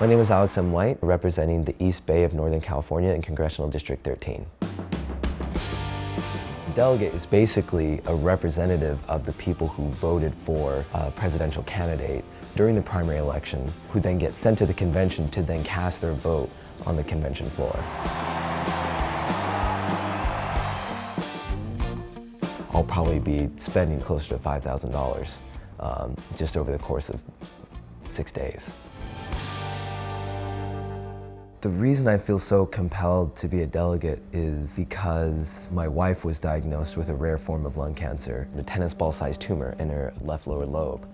My name is Alex M. White, representing the East Bay of Northern California in Congressional District 13. delegate is basically a representative of the people who voted for a presidential candidate during the primary election, who then get sent to the convention to then cast their vote on the convention floor. I'll probably be spending closer to $5,000 um, just over the course of six days. The reason I feel so compelled to be a delegate is because my wife was diagnosed with a rare form of lung cancer, a tennis ball-sized tumor in her left lower lobe.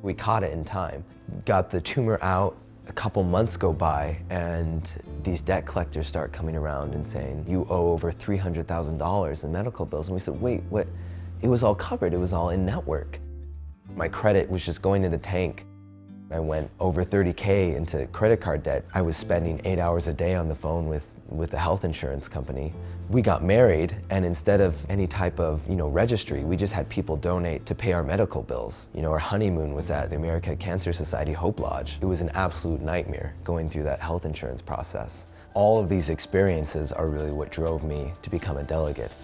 We caught it in time, got the tumor out, a couple months go by and these debt collectors start coming around and saying, you owe over $300,000 in medical bills. And we said, wait, what? It was all covered, it was all in network. My credit was just going to the tank. I went over 30K into credit card debt. I was spending eight hours a day on the phone with, with the health insurance company. We got married and instead of any type of you know, registry, we just had people donate to pay our medical bills. You know, our honeymoon was at the American Cancer Society Hope Lodge. It was an absolute nightmare going through that health insurance process. All of these experiences are really what drove me to become a delegate.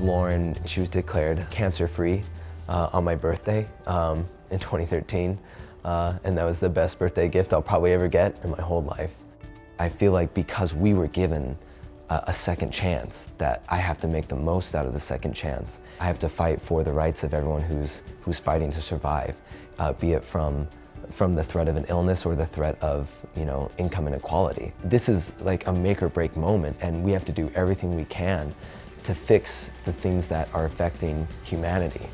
Lauren, she was declared cancer-free uh, on my birthday um, in 2013. Uh, and that was the best birthday gift I'll probably ever get in my whole life. I feel like because we were given a, a second chance, that I have to make the most out of the second chance. I have to fight for the rights of everyone who's, who's fighting to survive, uh, be it from from the threat of an illness or the threat of, you know, income inequality. This is like a make or break moment and we have to do everything we can to fix the things that are affecting humanity.